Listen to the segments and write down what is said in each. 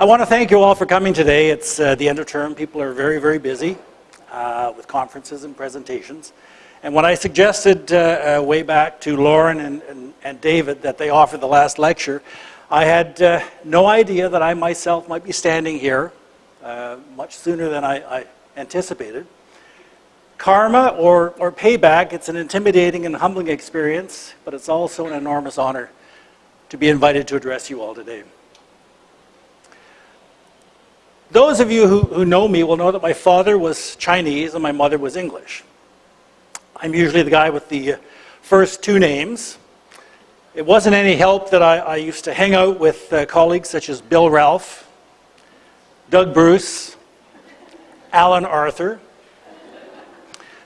I want to thank you all for coming today. It's uh, the end of term. People are very, very busy uh, with conferences and presentations. And when I suggested uh, uh way back to Lauren and, and, and, David that they offer the last lecture, I had uh, no idea that I myself might be standing here uh, much sooner than I, I anticipated. Karma or, or payback, it's an intimidating and humbling experience, but it's also an enormous honor to be invited to address you all today. Those of you who, who know me will know that my father was Chinese and my mother was English. I'm usually the guy with the first two names. It wasn't any help that I, I used to hang out with uh, colleagues such as Bill Ralph, Doug Bruce, Alan Arthur.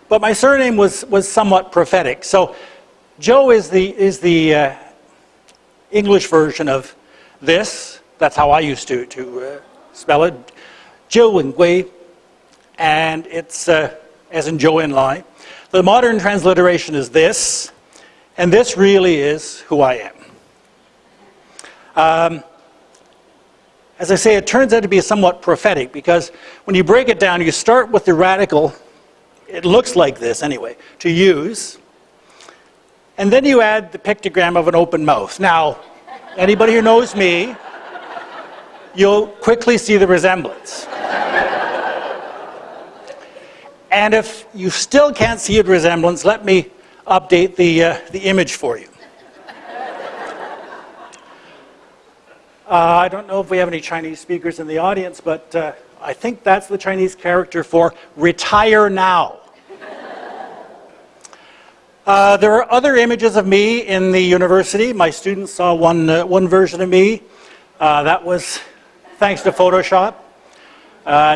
But my surname was, was somewhat prophetic. So Joe is the, is the uh, English version of this. That's how I used to, to uh, spell it. Joe and Gui, and it's uh, as in Joe Lai. The modern transliteration is this, and this really is who I am. Um, as I say, it turns out to be somewhat prophetic because when you break it down, you start with the radical, it looks like this anyway, to use, and then you add the pictogram of an open mouth. Now, anybody who knows me, you'll quickly see the resemblance. And if you still can't see a resemblance, let me update the, uh, the image for you. Uh, I don't know if we have any Chinese speakers in the audience, but uh, I think that's the Chinese character for retire now. Uh, there are other images of me in the university. My students saw one, uh, one version of me. Uh, that was thanks to Photoshop.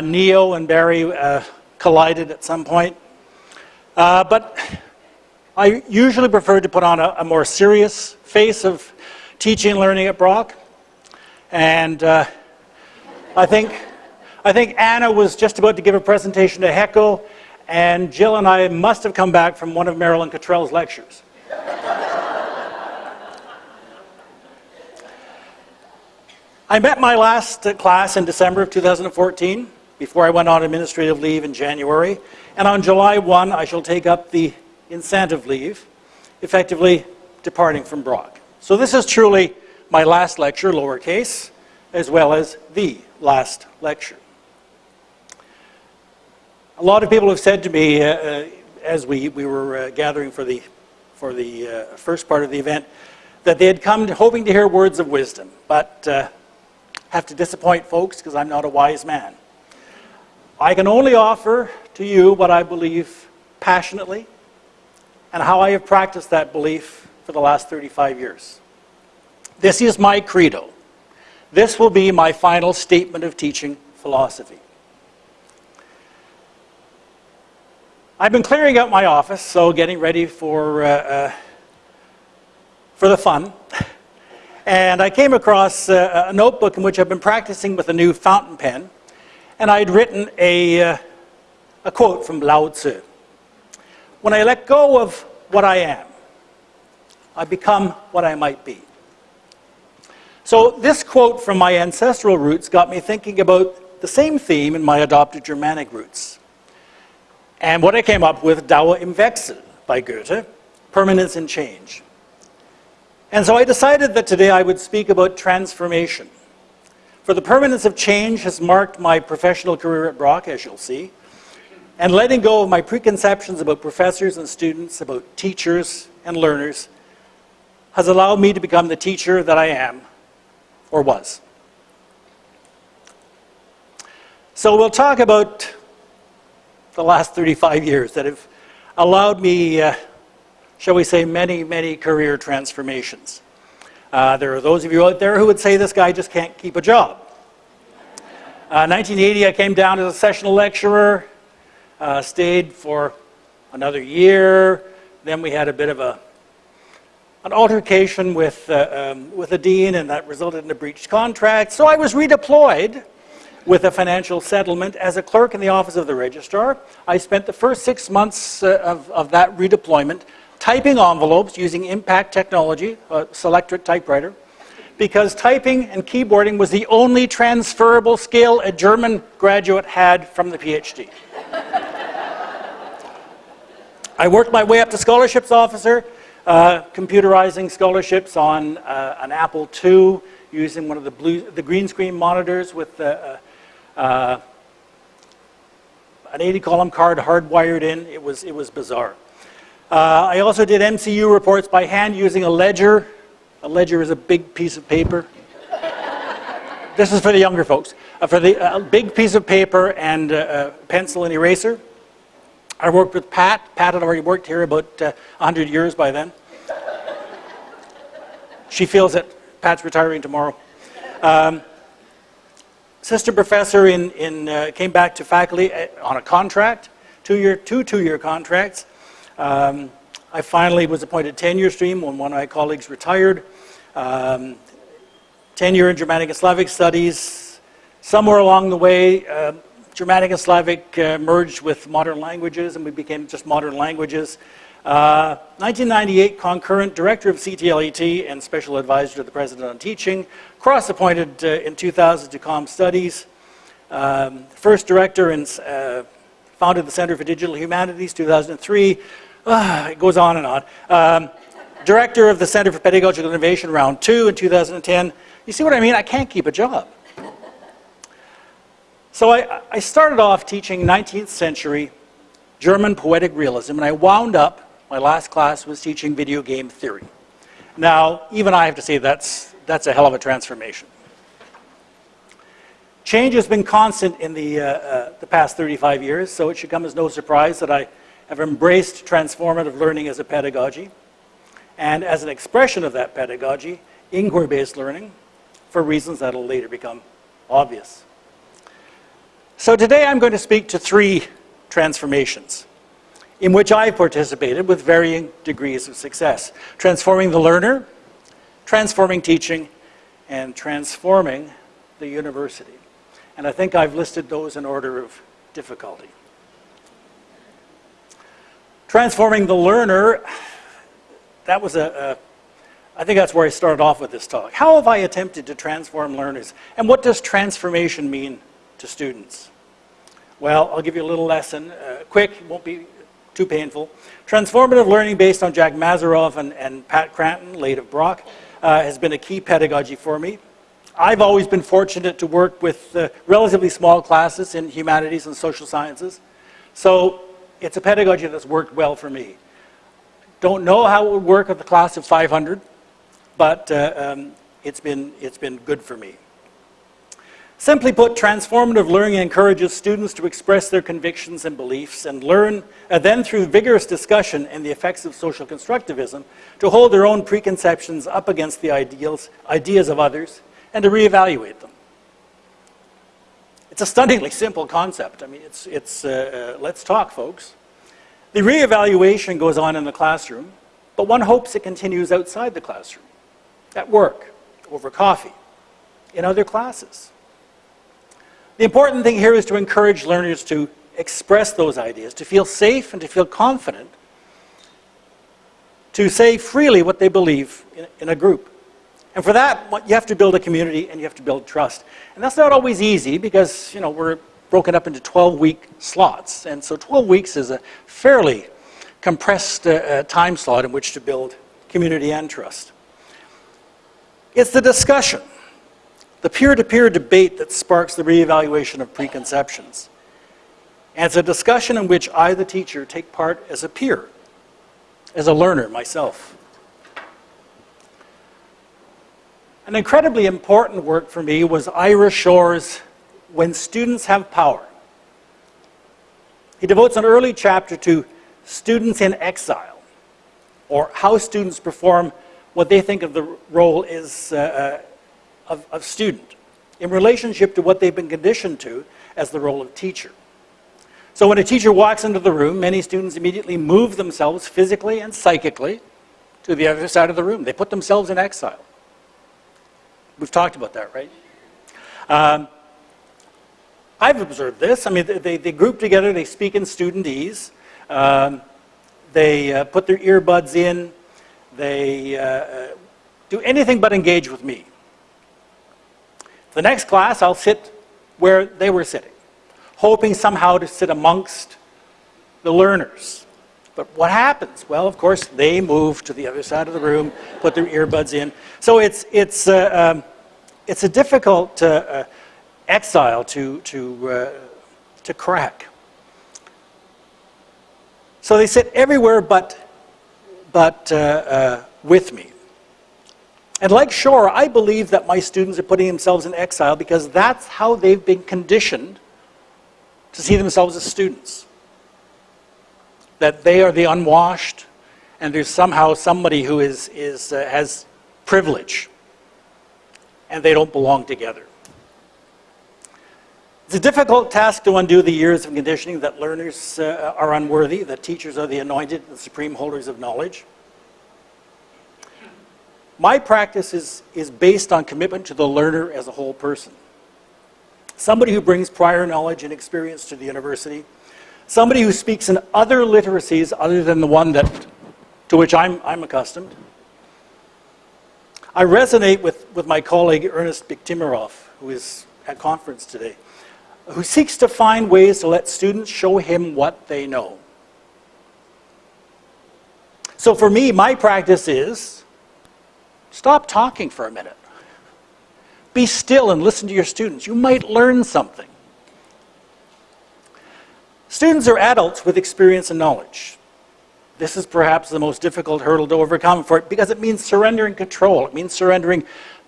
Neo and Barry collided at some point. Uh, but I usually prefer to put on a, a, more serious face of teaching and learning at Brock. And uh, I, think, I think Anna was just about to give a presentation to HEQCO, and Jill and I must have come back from one of Marilyn Cottrell's lectures. I met my last class in December of 2014 before I went on administrative leave in January. And on July 1, I shall take up the incentive leave, effectively departing from Brock. So this is truly my last lecture, lowercase, as well as the last lecture. A lot of people have said to me, uh, uh, as we, we were uh, gathering for the, for the uh, first part of the event, that they had come to, hoping to hear words of wisdom, but uh, have to disappoint folks because I'm not a wise man. I can only offer to you what I believe passionately and how I have practiced that belief for the last 35 years. This is my credo. This will be my final statement of teaching philosophy. I've been clearing out my office, so getting ready for, uh, uh, for the fun. And I came across uh, a notebook in which I've been practicing with a new fountain pen and I'd written a, uh, a quote from Lao Tzu. When I let go of what I am, I become what I might be. So this quote from my ancestral roots got me thinking about the same theme in my adopted Germanic roots. And what I came up with, Dauer im Wechsel by Goethe, permanence in change. And so I decided that today I would speak about transformation. For the permanence of change has marked my professional career at Brock, as you'll see, and letting go of my preconceptions about professors and students, about teachers and learners, has allowed me to become the teacher that I am, or was. So we'll talk about the last 35 years that have allowed me, uh, shall we say, many, many career transformations. Uh, there are those of you out there who would say this guy just can't keep a job. Uh, 1980, I came down as a sessional lecturer, uh, stayed for another year. Then we had a bit of a, an altercation with, uh, um, with a dean, and that resulted in a breached contract. So I was redeployed with a financial settlement as a clerk in the office of the registrar. I spent the first six months uh, of, of that redeployment typing envelopes using impact technology, a Selectric typewriter, because typing and keyboarding was the only transferable skill a German graduate had from the PhD. I worked my way up to scholarships officer, uh, computerizing scholarships on uh, an Apple II using one of the, blue, the green screen monitors with uh, uh an 80 column card hardwired in. It was, it was bizarre. Uh, I also did MCU reports by hand using a ledger. A ledger is a big piece of paper. this is for the younger folks. Uh, for the uh, big piece of paper and uh, pencil and eraser. I worked with Pat. Pat had already worked here about 100 uh, years by then. she feels it. Pat's retiring tomorrow. Um, assistant professor in, in, uh, came back to faculty uh, on a contract, two-year, two two-year contracts. Um, I finally was appointed tenure stream when one of my colleagues retired. Um, tenure in Germanic and Slavic studies. Somewhere along the way, uh, Germanic and Slavic uh, merged with modern languages and we became just modern languages. 1998, uh, concurrent director of CTLET and special advisor to the president on teaching, cross-appointed uh, in 2000 to Com Studies, um, first director and uh, founded the Center for Digital Humanities, 2003. Uh, it goes on and on. Um, director of the Center for Pedagogical Innovation, round two in 2010. You see what I mean? I can't keep a job. So I, I started off teaching 19th century German poetic realism, and I wound up my last class was teaching video game theory. Now, even I have to say that's, that's a hell of a transformation. Change has been constant in the, uh, uh, the past 35 years, so it should come as no surprise that I have embraced transformative learning as a pedagogy, and as an expression of that pedagogy, inquiry-based learning, for reasons that will later become obvious. So today I'm going to speak to three transformations in which I've participated with varying degrees of success. Transforming the learner, transforming teaching, and transforming the university. And I think I've listed those in order of difficulty. Transforming the learner, that was a, a I think that's where I started off with this talk. How have I attempted to transform learners? And what does transformation mean to students? Well, I'll give you a little lesson, uh, quick, won't be too painful. Transformative learning based on Jack Mezirow and, and Pat Cranton, late of Brock, uh, has been a key pedagogy for me. I've always been fortunate to work with uh, relatively small classes in humanities and social sciences. So it's a pedagogy that's worked well for me. Don't know how it would work with a class of 500, but uh, um, it's, been, it's been good for me. Simply put, transformative learning encourages students to express their convictions and beliefs and learn, and then through vigorous discussion and the effects of social constructivism, to hold their own preconceptions up against the ideals, ideas of others and to reevaluate them. It's a stunningly simple concept. I mean, it's, it's uh, uh, let's talk, folks. The reevaluation goes on in the classroom, but one hopes it continues outside the classroom, at work, over coffee, in other classes. The important thing here is to encourage learners to express those ideas, to feel safe and to feel confident, to say freely what they believe in, in a group. And for that, you have to build a community and you have to build trust. And that's not always easy because, you know, we're broken up into 12-week slots. And so 12 weeks is a fairly compressed uh, uh, time slot in which to build community and trust. It's the discussion the peer-to-peer -peer debate that sparks the reevaluation of preconceptions. And it's a discussion in which I, the teacher, take part as a peer, as a learner myself. An incredibly important work for me was Ira Shor's When Students Have Power. He devotes an early chapter to students in exile, or how students perform what they think of the role is uh, uh of, of student in relationship to what they've been conditioned to as the role of teacher. So when a teacher walks into the room, many students immediately move themselves physically and psychically to the other side of the room. They put themselves in exile. We've talked about that, right? Um, I've observed this. I mean, they, they group together, they speak in studentese, um, they uh, put their earbuds in, they uh, do anything but engage with me. The next class, I'll sit where they were sitting, hoping somehow to sit amongst the learners. But what happens? Well, of course, they move to the other side of the room, put their earbuds in. So it's, it's, uh, um, it's a difficult uh, uh, exile to, to, uh, to crack. So they sit everywhere but, but uh, with me. And like Shor, I believe that my students are putting themselves in exile because that's how they've been conditioned to see themselves as students. That they are the unwashed, and there's somehow somebody who is, is, uh, has privilege, and they don't belong together. It's a difficult task to undo the years of conditioning that learners uh, are unworthy, that teachers are the anointed, the supreme holders of knowledge. My practice is, is based on commitment to the learner as a whole person. Somebody who brings prior knowledge and experience to the university. Somebody who speaks in other literacies other than the one that, to which I'm, I'm accustomed. I resonate with, with my colleague Ernest Biktimirov, who is at conference today, who seeks to find ways to let students show him what they know. So for me, my practice is Stop talking for a minute. Be still and listen to your students. You might learn something. Students are adults with experience and knowledge. This is perhaps the most difficult hurdle to overcome for it because it means surrendering control. It means surrendering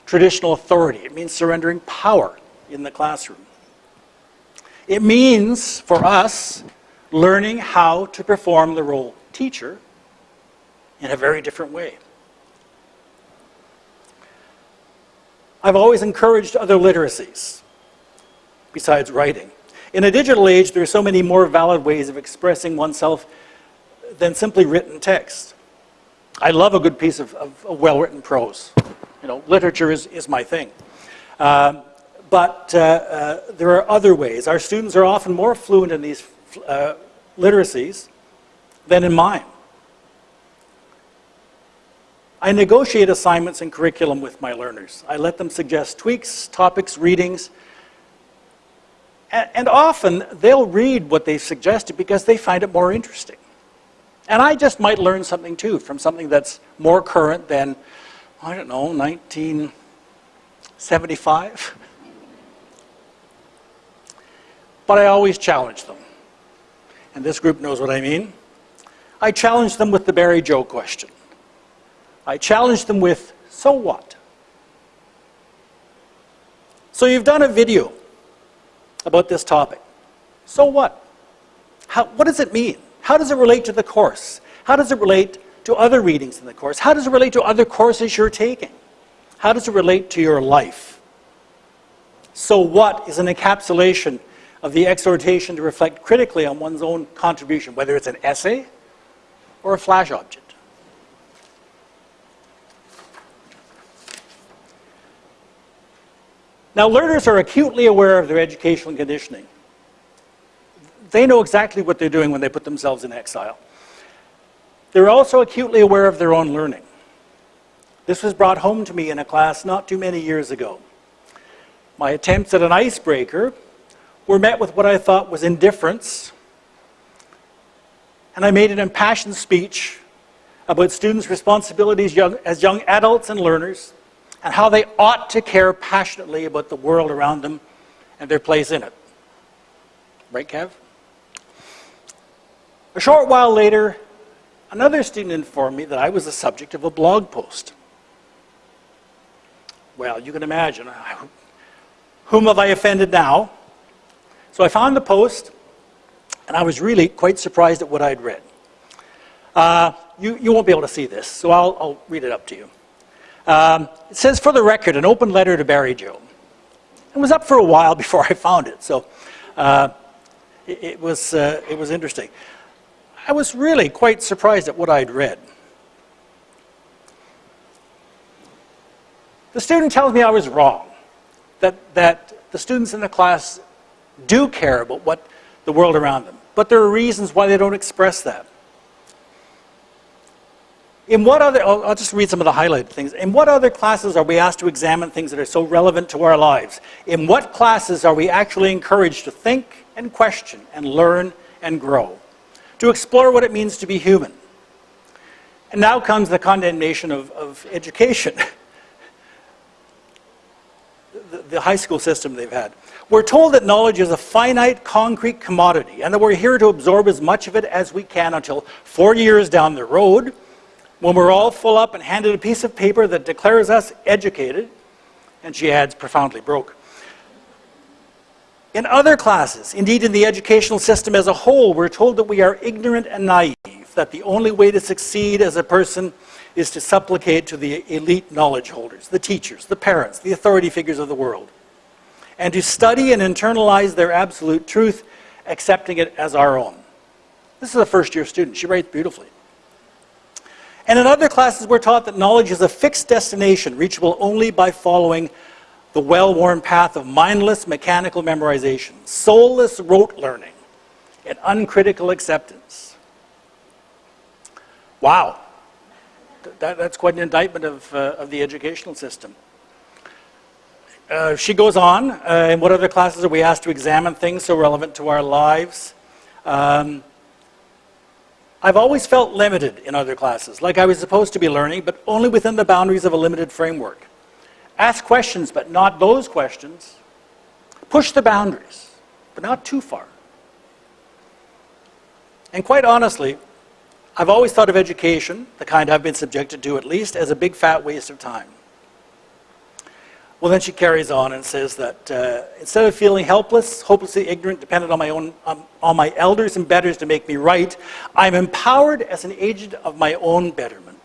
traditional authority. It means surrendering power in the classroom. It means, for us, learning how to perform the role teacher in a very different way. I've always encouraged other literacies besides writing. In a digital age, there are so many more valid ways of expressing oneself than simply written text. I love a good piece of, of, of well-written prose. You know, literature is, is my thing. Um, but uh, uh, there are other ways. Our students are often more fluent in these uh, literacies than in mine. I negotiate assignments and curriculum with my learners. I let them suggest tweaks, topics, readings, and, often they'll read what they suggested because they find it more interesting. And I just might learn something too from something that's more current than, I don't know, 1975. But I always challenge them. And this group knows what I mean. I challenge them with the Barry Joe question. I challenge them with, so what? So you've done a video about this topic. So what? How, what does it mean? How does it relate to the course? How does it relate to other readings in the course? How does it relate to other courses you're taking? How does it relate to your life? So what is an encapsulation of the exhortation to reflect critically on one's own contribution, whether it's an essay or a flash object? Now, learners are acutely aware of their educational conditioning. They know exactly what they're doing when they put themselves in exile. They're also acutely aware of their own learning. This was brought home to me in a class not too many years ago. My attempts at an icebreaker were met with what I thought was indifference, and I made an impassioned speech about students' responsibilities young, as young adults and learners, and how they ought to care passionately about the world around them and their place in it. Right, Kev? A short while later, another student informed me that I was the subject of a blog post. Well, you can imagine, whom have I offended now? So I found the post, and I was really quite surprised at what I'd read. Uh, you, you won't be able to see this, so I'll, I'll read it up to you. Um, it says, for the record, an open letter to Barry Joe. It was up for a while before I found it, so uh, it, it, was, uh, it was interesting. I was really quite surprised at what I'd read. The student tells me I was wrong, that, that the students in the class do care about what the world around them, but there are reasons why they don't express that. In what other, I'll, I'll, just read some of the highlighted things. In what other classes are we asked to examine things that are so relevant to our lives? In what classes are we actually encouraged to think and question and learn and grow? To explore what it means to be human? And now comes the condemnation of, of education. the, the high school system they've had. We're told that knowledge is a finite, concrete commodity and that we're here to absorb as much of it as we can until 40 years down the road, when we're all full up and handed a piece of paper that declares us educated, and she adds, profoundly broke. In other classes, indeed in the educational system as a whole, we're told that we are ignorant and naive, that the only way to succeed as a person is to supplicate to the elite knowledge holders, the teachers, the parents, the authority figures of the world, and to study and internalize their absolute truth, accepting it as our own. This is a first year student. She writes beautifully. And in other classes, we're taught that knowledge is a fixed destination, reachable only by following the well-worn path of mindless mechanical memorization, soulless rote learning, and uncritical acceptance. Wow. That, that's quite an indictment of, uh, of the educational system. Uh, she goes on, uh, in what other classes are we asked to examine things so relevant to our lives? Um, I've always felt limited in other classes, like I was supposed to be learning, but only within the boundaries of a limited framework. Ask questions, but not those questions. Push the boundaries, but not too far. And quite honestly, I've always thought of education, the kind I've been subjected to at least, as a big fat waste of time. Well, then she carries on and says that uh, instead of feeling helpless, hopelessly ignorant, dependent on my own, um, on my elders and betters to make me right, I'm empowered as an agent of my own betterment.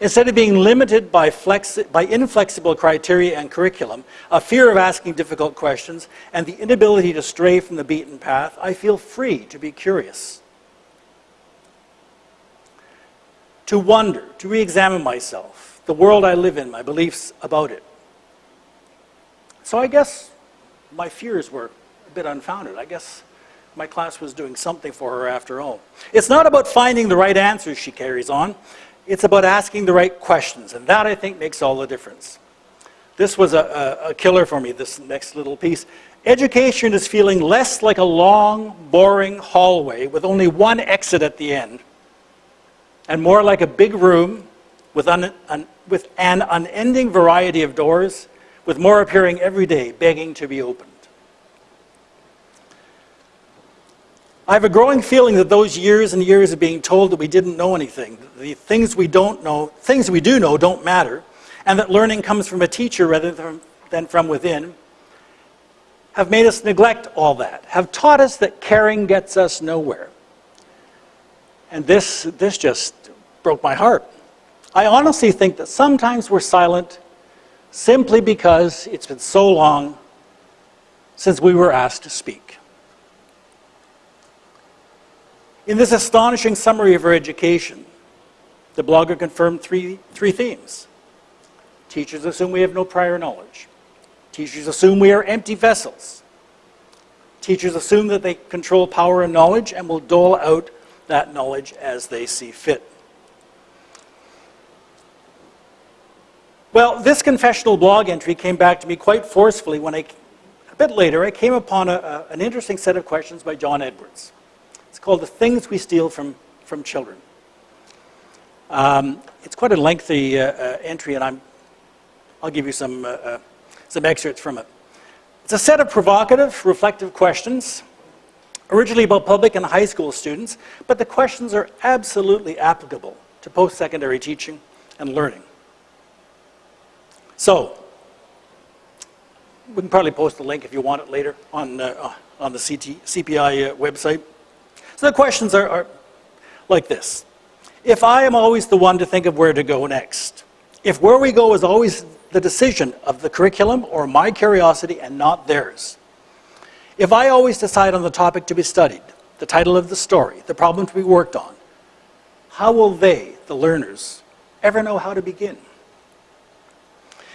Instead of being limited by, by inflexible criteria and curriculum, a fear of asking difficult questions, and the inability to stray from the beaten path, I feel free to be curious. To wonder, to re-examine myself, the world I live in, my beliefs about it. So I guess my fears were a bit unfounded. I guess my class was doing something for her after all. It's not about finding the right answers, she carries on. It's about asking the right questions, and that, I think, makes all the difference. This was a, a, a killer for me, this next little piece. Education is feeling less like a long, boring hallway with only one exit at the end, and more like a big room with, with an unending variety of doors with more appearing every day, begging to be opened. I have a growing feeling that those years and years of being told that we didn't know anything, the things we don't know, things we do know don't matter, and that learning comes from a teacher rather than from within, have made us neglect all that, have taught us that caring gets us nowhere. And this, this just broke my heart. I honestly think that sometimes we're silent simply because it's been so long since we were asked to speak. In this astonishing summary of her education, the blogger confirmed three, three themes. Teachers assume we have no prior knowledge. Teachers assume we are empty vessels. Teachers assume that they control power and knowledge and will dole out that knowledge as they see fit. Well, this confessional blog entry came back to me quite forcefully when I, a bit later, I came upon a, a, an interesting set of questions by John Edwards. It's called The Things We Steal from, from Children. Um, it's quite a lengthy uh, uh, entry, and I'm, I'll give you some, uh, uh, some excerpts from it. It's a set of provocative, reflective questions, originally about public and high school students, but the questions are absolutely applicable to post-secondary teaching and learning. So, we can probably post the link if you want it later on, uh, on the CT, CPI uh, website. So the questions are, are like this. If I am always the one to think of where to go next, if where we go is always the decision of the curriculum or my curiosity and not theirs, if I always decide on the topic to be studied, the title of the story, the problem to be worked on, how will they, the learners, ever know how to begin?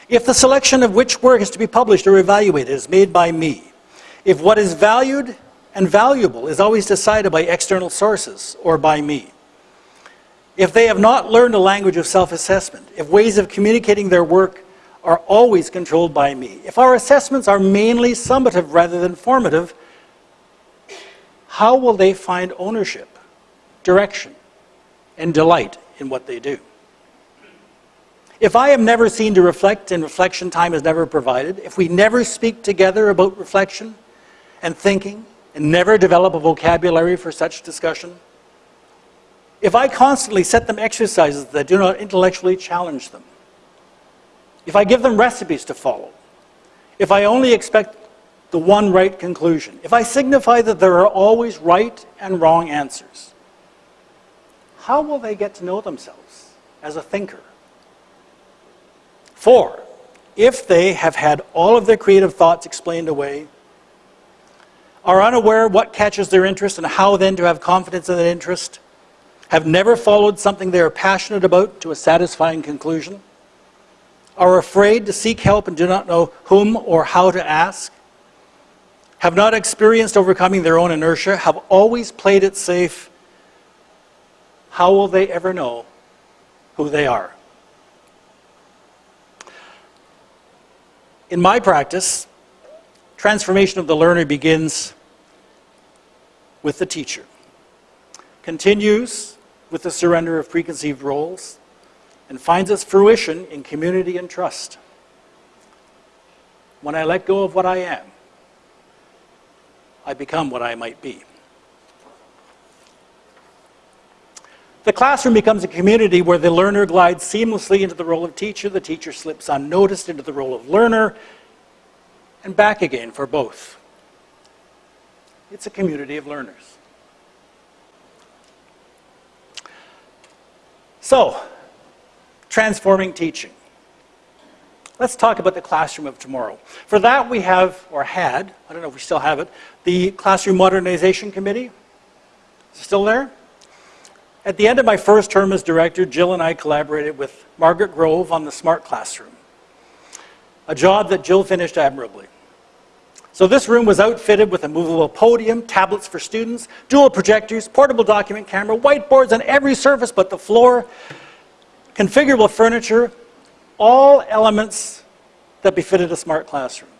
If the selection of which work is to be published or evaluated is made by me, if what is valued and valuable is always decided by external sources or by me, if they have not learned a language of self-assessment, if ways of communicating their work are always controlled by me, if our assessments are mainly summative rather than formative, how will they find ownership, direction, and delight in what they do? If I am never seen to reflect and reflection time is never provided, if we never speak together about reflection and thinking and never develop a vocabulary for such discussion, if I constantly set them exercises that do not intellectually challenge them, if I give them recipes to follow, if I only expect the one right conclusion, if I signify that there are always right and wrong answers, how will they get to know themselves as a thinker? Four, if they have had all of their creative thoughts explained away, are unaware what catches their interest and how then to have confidence in that interest, have never followed something they are passionate about to a satisfying conclusion, are afraid to seek help and do not know whom or how to ask, have not experienced overcoming their own inertia, have always played it safe, how will they ever know who they are? In my practice, transformation of the learner begins with the teacher, continues with the surrender of preconceived roles and finds its fruition in community and trust. When I let go of what I am, I become what I might be. The classroom becomes a community where the learner glides seamlessly into the role of teacher, the teacher slips unnoticed into the role of learner, and back again for both. It's a community of learners. So, transforming teaching. Let's talk about the classroom of tomorrow. For that we have, or had, I don't know if we still have it, the Classroom Modernization Committee. Is it still there? At the end of my first term as director, Jill and I collaborated with Margaret Grove on the Smart Classroom, a job that Jill finished admirably. So this room was outfitted with a movable podium, tablets for students, dual projectors, portable document camera, whiteboards on every surface but the floor, configurable furniture, all elements that befitted a smart classroom.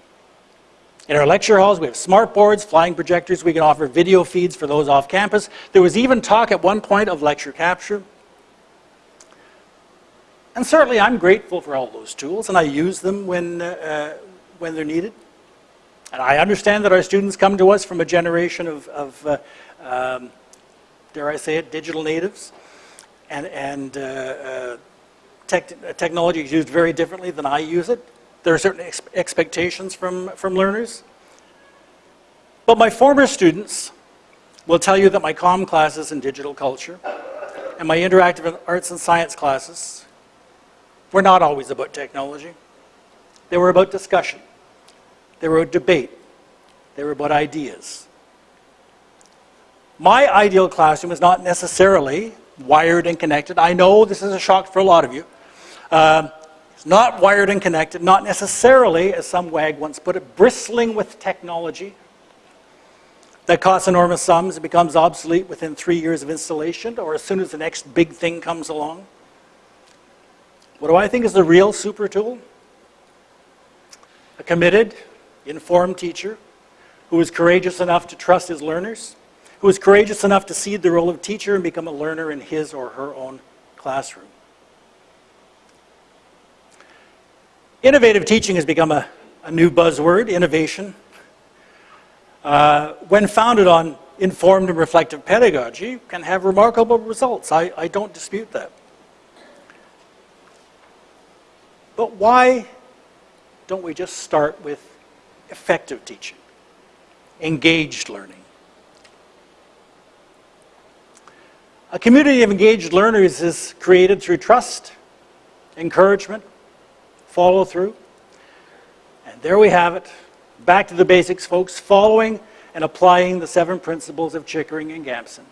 In our lecture halls, we have smart boards, flying projectors. We can offer video feeds for those off campus. There was even talk at one point of lecture capture. And certainly I'm grateful for all those tools, and I use them when, uh, when they're needed. And I understand that our students come to us from a generation of, of uh, um, dare I say it, digital natives. And, and uh, uh, tech, technology is used very differently than I use it. There are certain ex expectations from, from learners. But my former students will tell you that my COM classes in digital culture and my interactive arts and science classes were not always about technology. They were about discussion. They were a debate. They were about ideas. My ideal classroom is not necessarily wired and connected. I know this is a shock for a lot of you. It's not wired and connected, not necessarily, as some wag once put it, bristling with technology that costs enormous sums and becomes obsolete within three years of installation or as soon as the next big thing comes along. What do I think is the real super tool? A committed, informed teacher who is courageous enough to trust his learners, who is courageous enough to cede the role of teacher and become a learner in his or her own classroom. Innovative teaching has become a, a new buzzword, innovation. Uh, when founded on informed and reflective pedagogy, can have remarkable results. I, I don't dispute that. But why don't we just start with effective teaching, engaged learning. A community of engaged learners is created through trust, encouragement, follow through. And there we have it. Back to the basics, folks, following and applying the seven principles of Chickering and Gamson.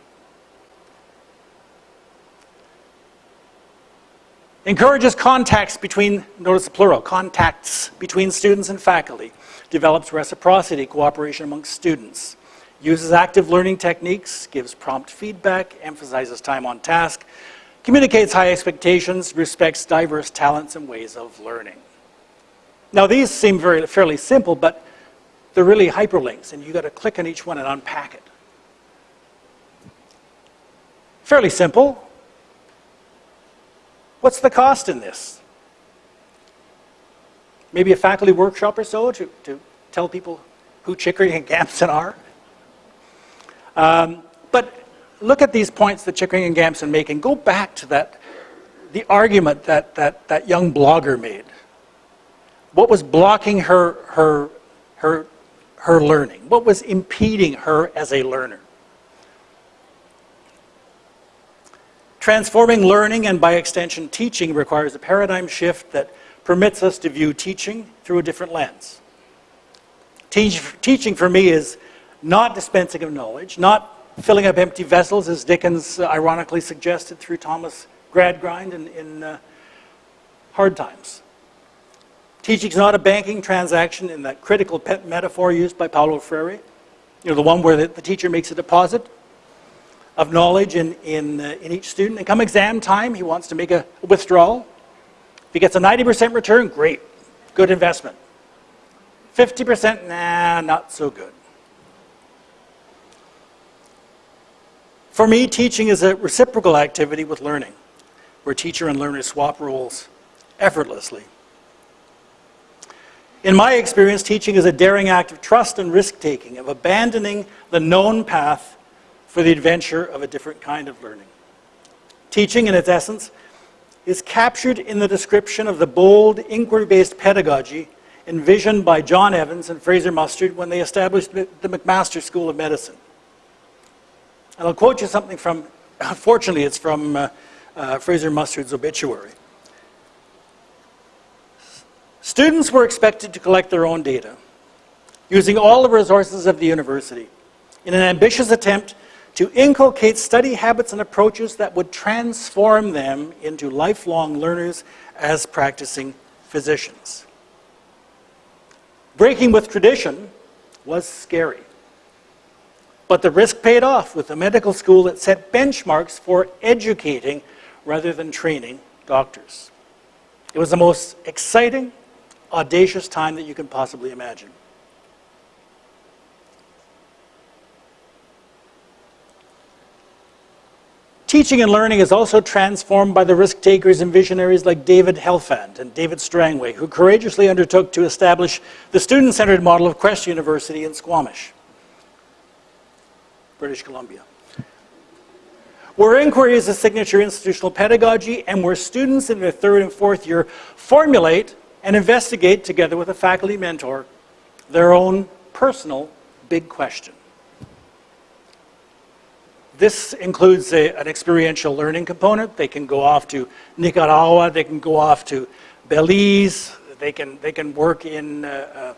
Encourages contacts between, notice the plural, contacts between students and faculty develops reciprocity, cooperation amongst students, uses active learning techniques, gives prompt feedback, emphasizes time on task, communicates high expectations, respects diverse talents and ways of learning. Now these seem very fairly simple, but they're really hyperlinks, and you've got to click on each one and unpack it. Fairly simple. What's the cost in this? Maybe a faculty workshop or so to, to tell people who Chickering and Gamson are. Um, but look at these points that Chickering and Gamson make and go back to that, the argument that, that that young blogger made. What was blocking her, her, her, her learning? What was impeding her as a learner? Transforming learning and by extension teaching requires a paradigm shift that permits us to view teaching through a different lens. Teach, teaching for me is not dispensing of knowledge, not filling up empty vessels, as Dickens ironically suggested through Thomas Gradgrind in, in uh, Hard Times. Teaching is not a banking transaction in that critical pet metaphor used by Paulo Freire, you know, the one where the, the teacher makes a deposit of knowledge in, in, uh, in each student. And come exam time, he wants to make a withdrawal. If he gets a 90% return, great, good investment. 50%, nah, not so good. For me, teaching is a reciprocal activity with learning, where teacher and learner swap roles effortlessly. In my experience, teaching is a daring act of trust and risk-taking, of abandoning the known path for the adventure of a different kind of learning. Teaching, in its essence, is captured in the description of the bold, inquiry-based pedagogy envisioned by John Evans and Fraser Mustard when they established the McMaster School of Medicine. And I'll quote you something from, unfortunately, it's from uh, uh, Fraser Mustard's obituary. Students were expected to collect their own data, using all the resources of the university, in an ambitious attempt to inculcate study habits and approaches that would transform them into lifelong learners as practicing physicians. Breaking with tradition was scary. But the risk paid off with a medical school that set benchmarks for educating rather than training doctors. It was the most exciting, audacious time that you can possibly imagine. Teaching and learning is also transformed by the risk takers and visionaries like David Helfand and David Strangway, who courageously undertook to establish the student-centered model of Quest University in Squamish. British Columbia. Where inquiry is a signature institutional pedagogy and where students in their third and fourth year formulate and investigate together with a faculty mentor their own personal big question. This includes a, an experiential learning component. They can go off to Nicaragua, they can go off to Belize, they can, they can work in uh,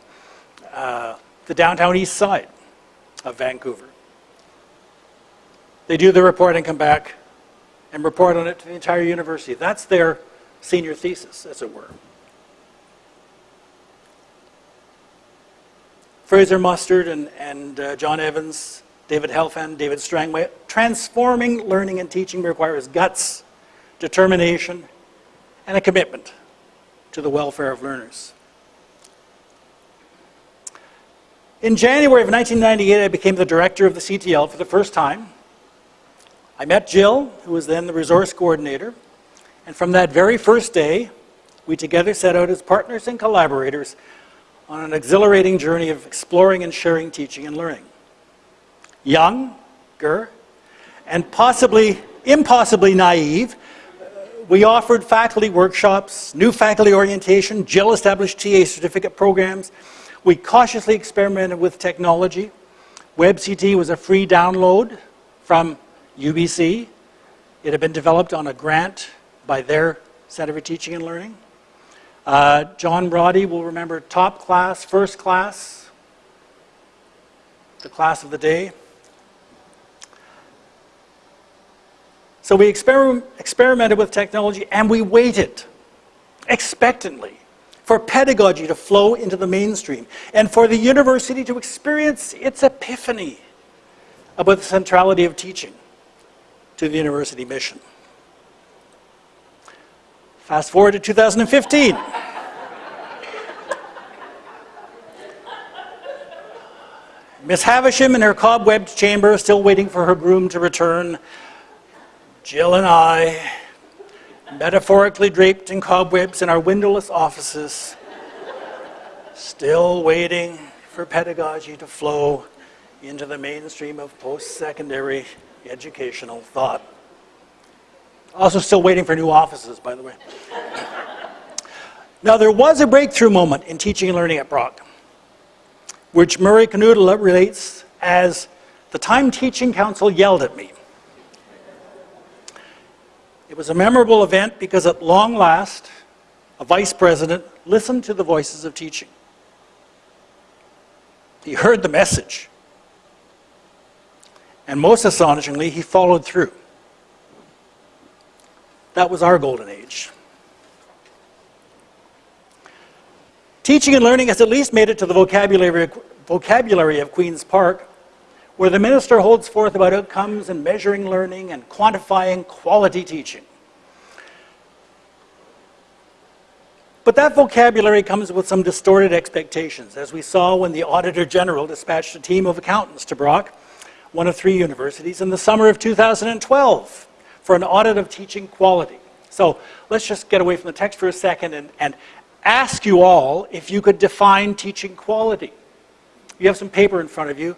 uh, uh, the downtown east side of Vancouver. They do the report and come back and report on it to the entire university. That's their senior thesis, as it were. Fraser Mustard and, and uh, John Evans, David Helfand, David Strangway, transforming learning and teaching requires guts, determination, and a commitment to the welfare of learners. In January of 1998, I became the director of the CTL for the first time. I met Jill, who was then the resource coordinator, and from that very first day, we together set out as partners and collaborators on an exhilarating journey of exploring and sharing teaching and learning. Younger, and possibly, impossibly naive, we offered faculty workshops, new faculty orientation, Jill established TA certificate programs. We cautiously experimented with technology. WebCT was a free download from UBC. It had been developed on a grant by their Center for Teaching and Learning. Uh, John Roddy will remember top class, first class, the class of the day. So we exper experimented with technology and we waited expectantly for pedagogy to flow into the mainstream and for the university to experience its epiphany about the centrality of teaching to the university mission. Fast forward to 2015. Miss Havisham in her cobwebbed chamber, still waiting for her groom to return. Jill and I, metaphorically draped in cobwebs in our windowless offices, still waiting for pedagogy to flow into the mainstream of post-secondary educational thought. Also still waiting for new offices, by the way. now, there was a breakthrough moment in teaching and learning at Brock, which Murray Knuttila relates as the time teaching council yelled at me. It was a memorable event because at long last, a vice president listened to the voices of teaching. He heard the message. And most astonishingly, he followed through. That was our golden age. Teaching and learning has at least made it to the vocabulary, vocabulary of Queen's Park, where the minister holds forth about outcomes and measuring learning and quantifying quality teaching. But that vocabulary comes with some distorted expectations, as we saw when the Auditor General dispatched a team of accountants to Brock, one of three universities, in the summer of 2012 for an audit of teaching quality. So let's just get away from the text for a second and, and ask you all if you could define teaching quality. You have some paper in front of you.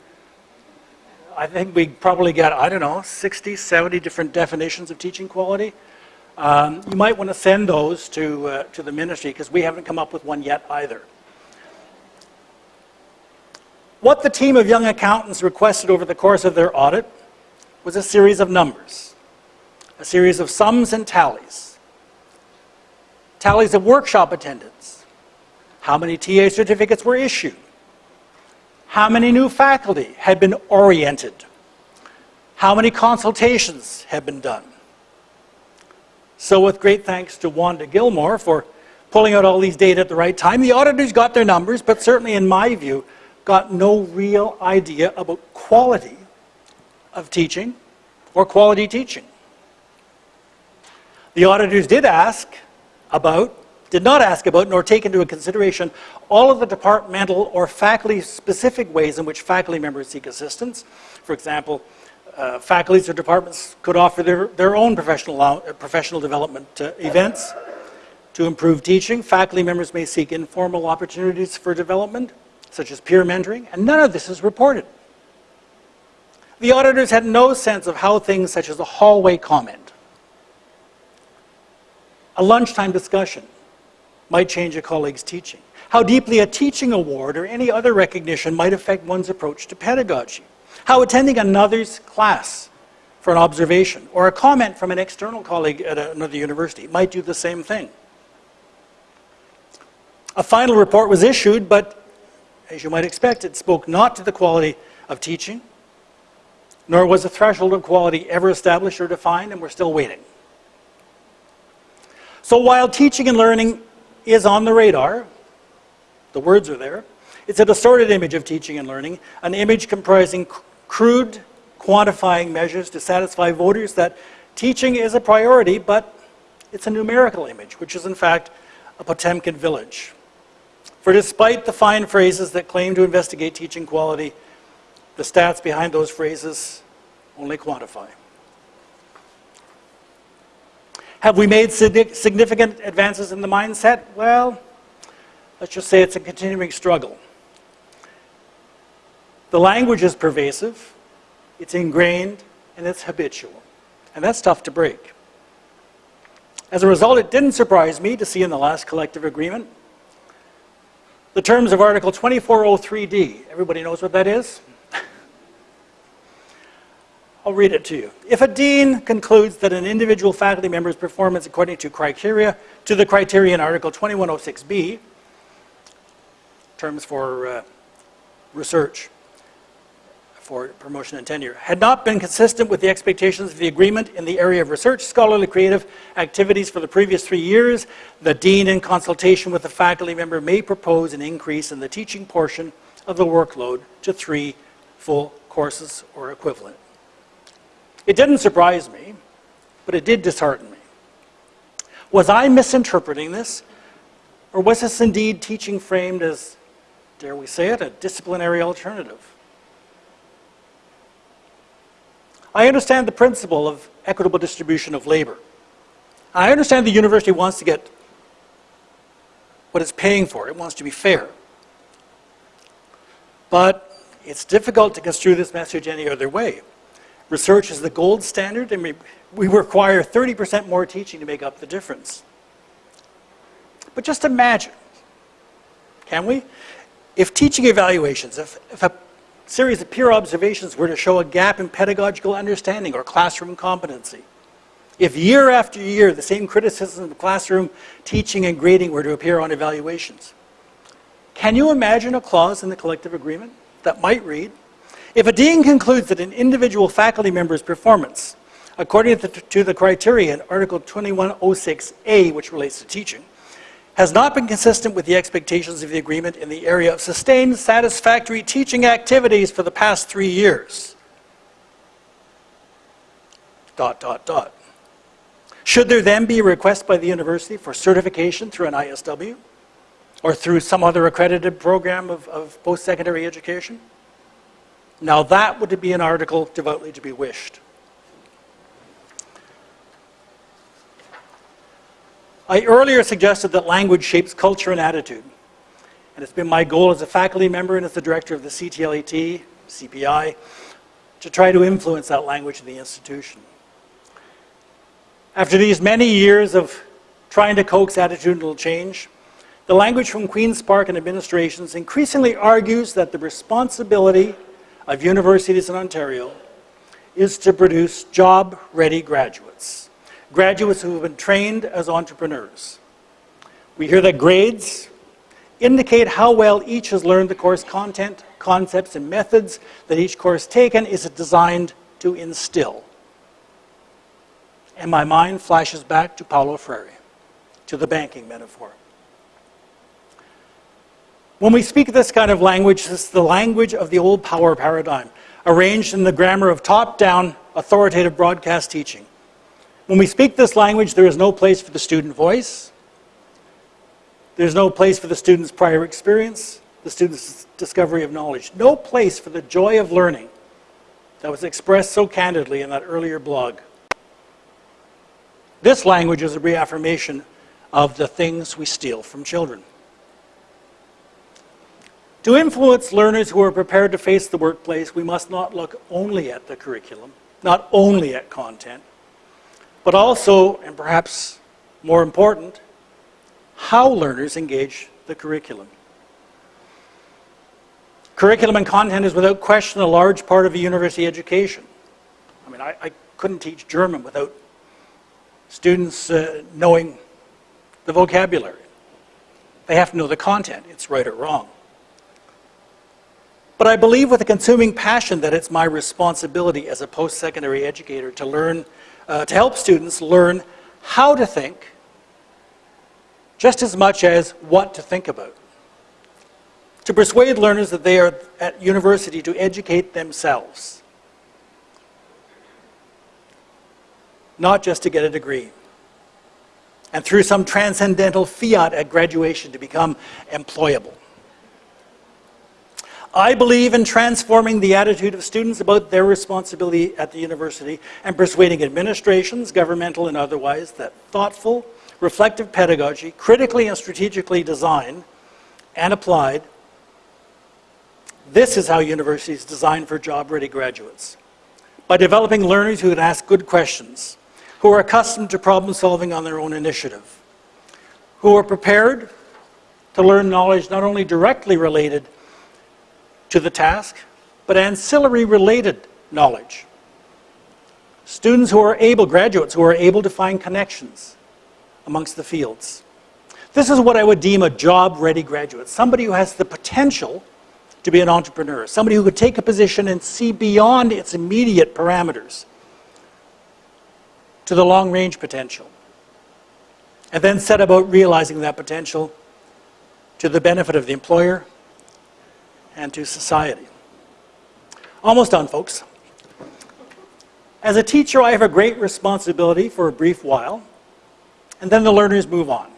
I think we probably got, I don't know, 60, 70 different definitions of teaching quality. Um, you might want to send those to, uh, to the ministry because we haven't come up with one yet either. What the team of young accountants requested over the course of their audit was a series of numbers a series of sums and tallies. Tallies of workshop attendance. How many TA certificates were issued? How many new faculty had been oriented? How many consultations had been done? So with great thanks to Wanda Gilmore for pulling out all these data at the right time, the auditors got their numbers, but certainly in my view, got no real idea about quality of teaching or quality teaching. The auditors did ask about, did not ask about, nor take into consideration all of the departmental or faculty-specific ways in which faculty members seek assistance. For example, uh, faculties or departments could offer their, their own professional, uh, professional development uh, events to improve teaching. Faculty members may seek informal opportunities for development, such as peer mentoring, and none of this is reported. The auditors had no sense of how things such as a hallway comment a lunchtime discussion might change a colleague's teaching. How deeply a teaching award or any other recognition might affect one's approach to pedagogy. How attending another's class for an observation or a comment from an external colleague at another university might do the same thing. A final report was issued, but as you might expect, it spoke not to the quality of teaching, nor was a threshold of quality ever established or defined, and we're still waiting. So while teaching and learning is on the radar, the words are there, it's a distorted image of teaching and learning, an image comprising crude quantifying measures to satisfy voters that teaching is a priority, but it's a numerical image, which is in fact a Potemkin village. For despite the fine phrases that claim to investigate teaching quality, the stats behind those phrases only quantify. Have we made significant advances in the mindset? Well, let's just say it's a continuing struggle. The language is pervasive, it's ingrained, and it's habitual. And that's tough to break. As a result, it didn't surprise me to see in the last collective agreement the terms of Article 2403D. Everybody knows what that is? I'll read it to you. If a dean concludes that an individual faculty member's performance according to criteria, to the criteria in Article 2106B, terms for uh, research, for promotion and tenure, had not been consistent with the expectations of the agreement in the area of research, scholarly creative activities for the previous three years, the dean in consultation with the faculty member may propose an increase in the teaching portion of the workload to three full courses or equivalent. It didn't surprise me, but it did dishearten me. Was I misinterpreting this? Or was this indeed teaching framed as, dare we say it, a disciplinary alternative? I understand the principle of equitable distribution of labor. I understand the university wants to get what it's paying for. It wants to be fair. But it's difficult to construe this message any other way. Research is the gold standard, and we, we require 30% more teaching to make up the difference. But just imagine, can we? If teaching evaluations, if, if a series of peer observations were to show a gap in pedagogical understanding or classroom competency, if year after year the same criticisms of classroom teaching and grading were to appear on evaluations, can you imagine a clause in the collective agreement that might read, if a dean concludes that an individual faculty member's performance, according to the, to the criteria in Article 2106A, which relates to teaching, has not been consistent with the expectations of the agreement in the area of sustained satisfactory teaching activities for the past three years. Dot, dot, dot. Should there then be a request by the university for certification through an ISW or through some other accredited program of, of post-secondary education? Now that would be an article devoutly to be wished. I earlier suggested that language shapes culture and attitude. And it's been my goal as a faculty member and as the director of the CTLET, CPI, to try to influence that language in the institution. After these many years of trying to coax attitudinal change, the language from Queen's Park and administrations increasingly argues that the responsibility of universities in Ontario is to produce job-ready graduates, graduates who have been trained as entrepreneurs. We hear that grades indicate how well each has learned the course content, concepts, and methods that each course taken is designed to instill. And my mind flashes back to Paulo Freire, to the banking metaphor. When we speak this kind of language, it's the language of the old power paradigm, arranged in the grammar of top-down authoritative broadcast teaching. When we speak this language, there is no place for the student voice. There's no place for the student's prior experience, the student's discovery of knowledge. No place for the joy of learning that was expressed so candidly in that earlier blog. This language is a reaffirmation of the things we steal from children. To influence learners who are prepared to face the workplace, we must not look only at the curriculum, not only at content, but also, and perhaps more important, how learners engage the curriculum. Curriculum and content is without question a large part of a university education. I mean, I, I couldn't teach German without students uh, knowing the vocabulary. They have to know the content, it's right or wrong. But I believe with a consuming passion that it's my responsibility as a post-secondary educator to learn, uh, to help students learn how to think just as much as what to think about. To persuade learners that they are at university to educate themselves. Not just to get a degree. And through some transcendental fiat at graduation to become employable. I believe in transforming the attitude of students about their responsibility at the university and persuading administrations, governmental and otherwise, that thoughtful, reflective pedagogy, critically and strategically designed and applied, this is how universities design for job-ready graduates. By developing learners who can ask good questions, who are accustomed to problem solving on their own initiative, who are prepared to learn knowledge not only directly related to the task, but ancillary related knowledge. Students who are able, graduates who are able to find connections amongst the fields. This is what I would deem a job-ready graduate, somebody who has the potential to be an entrepreneur, somebody who could take a position and see beyond its immediate parameters to the long-range potential, and then set about realizing that potential to the benefit of the employer and to society. Almost done, folks. As a teacher, I have a great responsibility for a brief while and then the learners move on,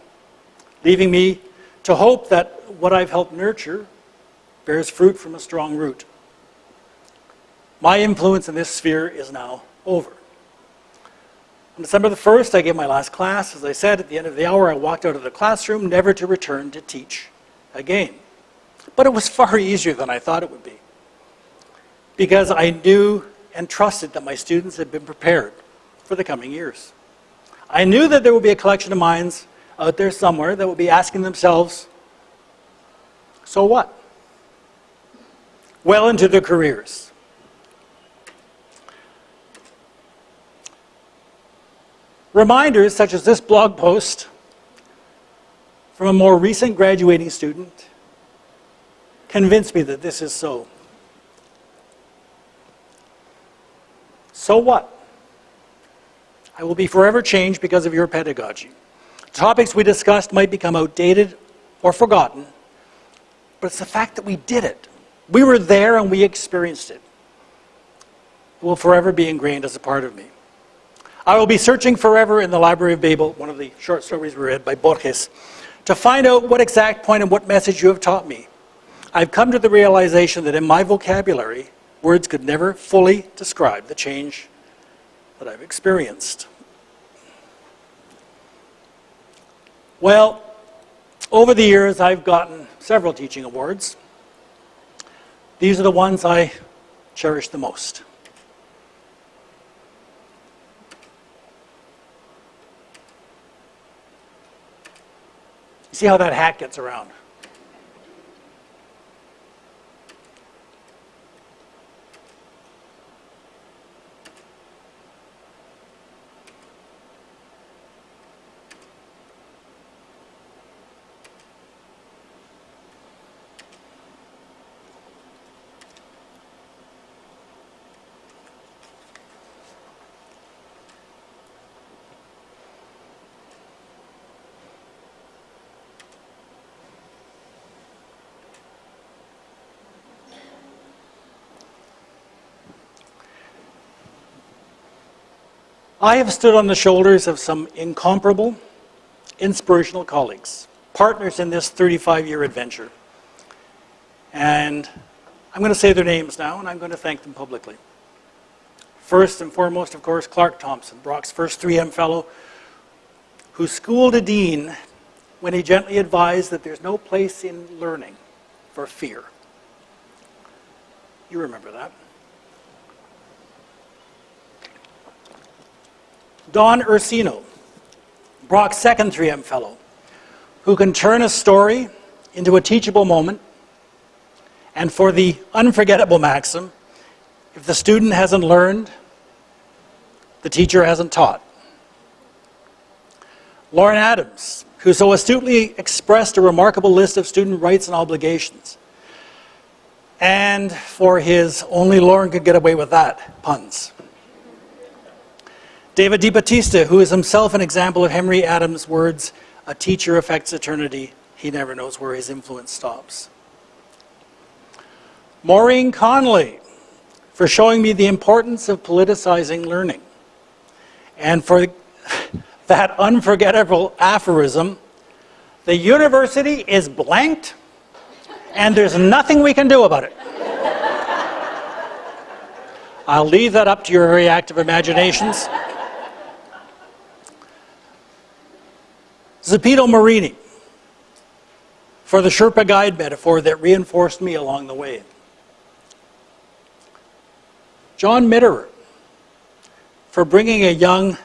leaving me to hope that what I've helped nurture bears fruit from a strong root. My influence in this sphere is now over. On December the 1st, I gave my last class. As I said, at the end of the hour, I walked out of the classroom, never to return to teach again. But it was far easier than I thought it would be. Because I knew and trusted that my students had been prepared for the coming years. I knew that there would be a collection of minds out there somewhere that would be asking themselves, so what? Well into their careers. Reminders such as this blog post from a more recent graduating student convince me that this is so. So what? I will be forever changed because of your pedagogy. Topics we discussed might become outdated or forgotten, but it's the fact that we did it. We were there and we experienced it. It will forever be ingrained as a part of me. I will be searching forever in the Library of Babel, one of the short stories we read by Borges, to find out what exact point and what message you have taught me. I've come to the realization that in my vocabulary, words could never fully describe the change that I've experienced. Well, over the years, I've gotten several teaching awards. These are the ones I cherish the most. See how that hat gets around. I have stood on the shoulders of some incomparable, inspirational colleagues, partners in this 35-year adventure. And I'm going to say their names now, and I'm going to thank them publicly. First and foremost, of course, Clark Thompson, Brock's first 3M fellow, who schooled a dean when he gently advised that there's no place in learning for fear. You remember that. Don Ursino, Brock's second 3M fellow, who can turn a story into a teachable moment, and for the unforgettable maxim, if the student hasn't learned, the teacher hasn't taught. Lauren Adams, who so astutely expressed a remarkable list of student rights and obligations. And for his only Lauren could get away with that puns. David DiBattista, who is himself an example of Henry Adams' words, a teacher affects eternity, he never knows where his influence stops. Maureen Connolly, for showing me the importance of politicizing learning. And for that unforgettable aphorism, the university is blanked and there's nothing we can do about it. I'll leave that up to your very active imaginations. Zopito Marini for the Sherpa guide metaphor that reinforced me along the way. John Mitterer for bringing a young,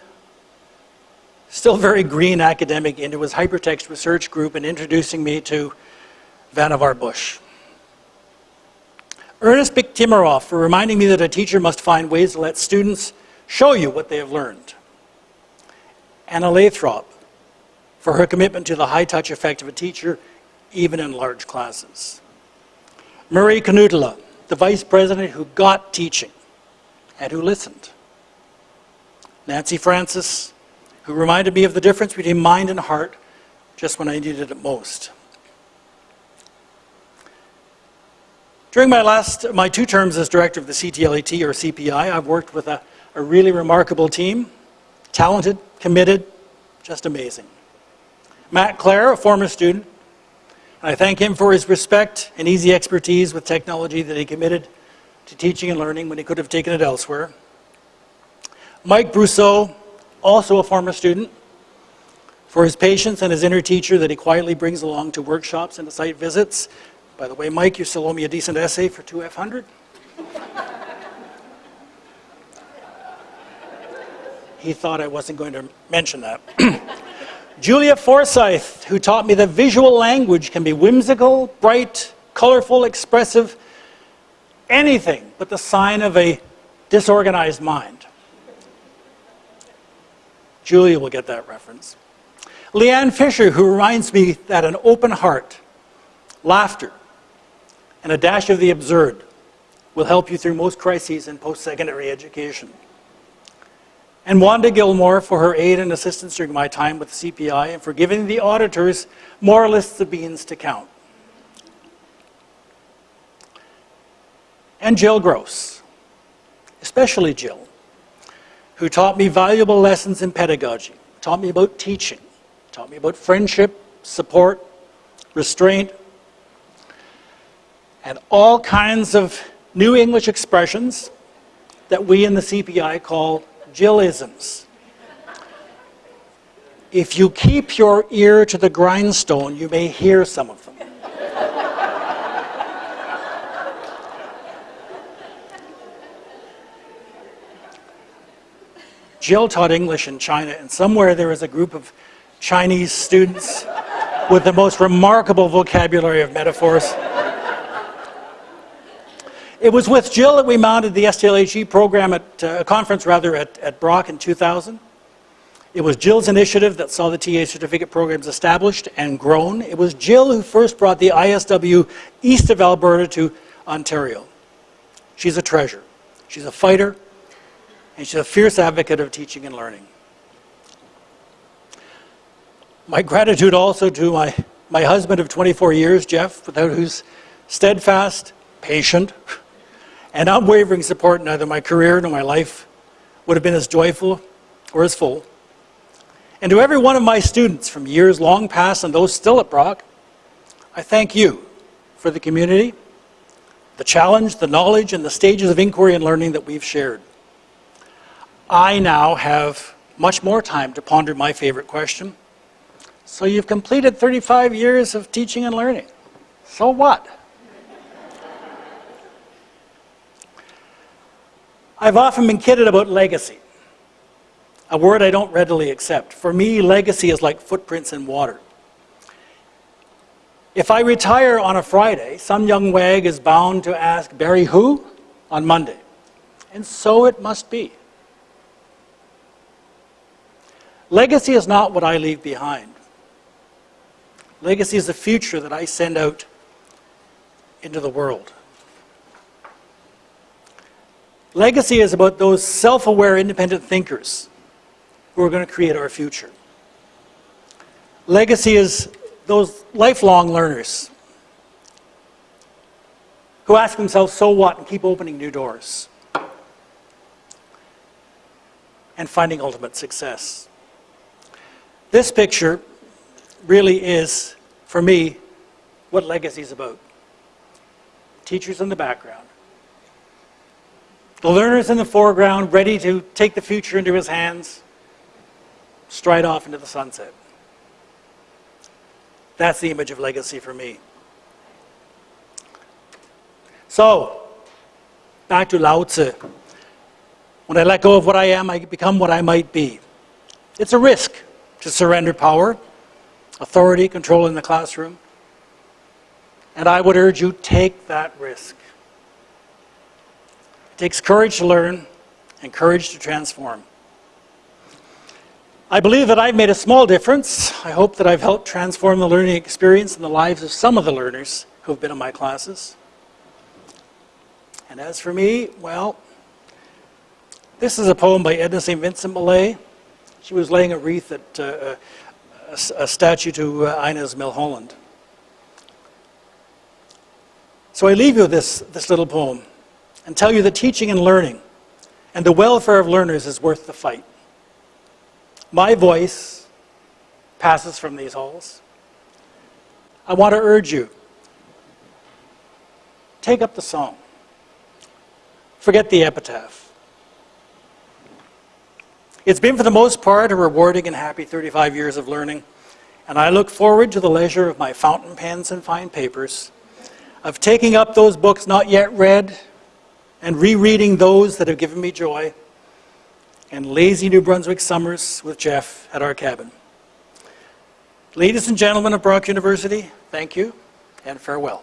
still very green academic into his hypertext research group and introducing me to Vannevar Bush. Ernest Bik-Timirov for reminding me that a teacher must find ways to let students show you what they have learned. Anna Lathrop for her commitment to the high-touch effect of a teacher, even in large classes. Murray Knuttila, the vice president who got teaching and who listened. Nancy Francis, who reminded me of the difference between mind and heart just when I needed it most. During my last, my two terms as director of the CTLET or CPI, I've worked with a, a really remarkable team, talented, committed, Just amazing. Matt Clare, a former student, I thank him for his respect and easy expertise with technology that he committed to teaching and learning when he could have taken it elsewhere. Mike Brousseau, also a former student, for his patience and his inner teacher that he quietly brings along to workshops and to site visits. By the way, Mike, you still owe me a decent essay for 2F100. he thought I wasn't going to mention that. Julia Forsyth, who taught me that visual language can be whimsical, bright, colorful, expressive, anything but the sign of a disorganized mind. Julia will get that reference. Leanne Fisher, who reminds me that an open heart, laughter, and a dash of the absurd will help you through most crises in post-secondary education and Wanda Gilmore for her aid and assistance during my time with the CPI and for giving the auditors more lists of beans to count. And Jill Gross, especially Jill, who taught me valuable lessons in pedagogy, taught me about teaching, taught me about friendship, support, restraint, and all kinds of new English expressions that we in the CPI call Jillisms. If you keep your ear to the grindstone, you may hear some of them. Jill taught English in China, and somewhere there is a group of Chinese students with the most remarkable vocabulary of metaphors. It was with Jill that we mounted the STLHE program at uh, a conference rather at, at Brock in 2000. It was Jill's initiative that saw the TA certificate programs established and grown. It was Jill who first brought the ISW east of Alberta to Ontario. She's a treasure. She's a fighter, and she's a fierce advocate of teaching and learning. My gratitude also to my, my husband of 24 years, Jeff, without whose steadfast, patient, and unwavering support neither my career nor my life would have been as joyful or as full. And to every one of my students from years long past and those still at Brock, I thank you for the community, the challenge, the knowledge, and the stages of inquiry and learning that we've shared. I now have much more time to ponder my favorite question. So you've completed 35 years of teaching and learning. So what? I've often been kidded about legacy, a word I don't readily accept. For me, legacy is like footprints in water. If I retire on a Friday, some young wag is bound to ask, Barry who? on Monday. And so it must be. Legacy is not what I leave behind. Legacy is the future that I send out into the world. Legacy is about those self-aware, independent thinkers who are going to create our future. Legacy is those lifelong learners who ask themselves, so what, and keep opening new doors and finding ultimate success. This picture really is, for me, what legacy is about. Teachers in the background, the learner's in the foreground, ready to take the future into his hands, stride off into the sunset. That's the image of legacy for me. So, back to Lao Tzu. When I let go of what I am, I become what I might be. It's a risk to surrender power, authority, control in the classroom. And I would urge you, take that risk. It takes courage to learn and courage to transform. I believe that I've made a small difference. I hope that I've helped transform the learning experience in the lives of some of the learners who have been in my classes. And as for me, well, this is a poem by Edna St. Vincent Millay. She was laying a wreath at uh, a, a, statue to uh, Inez Milholland. So I leave you with this, this little poem and tell you that teaching and learning and the welfare of learners is worth the fight. My voice passes from these halls, I want to urge you take up the song. Forget the epitaph. It's been, for the most part, a rewarding and happy 35 years of learning, and I look forward to the leisure of my fountain pens and fine papers, of taking up those books not yet read, and rereading those that have given me joy, and lazy New Brunswick summers with Jeff at our cabin. Ladies and gentlemen of Brock University, thank you and farewell.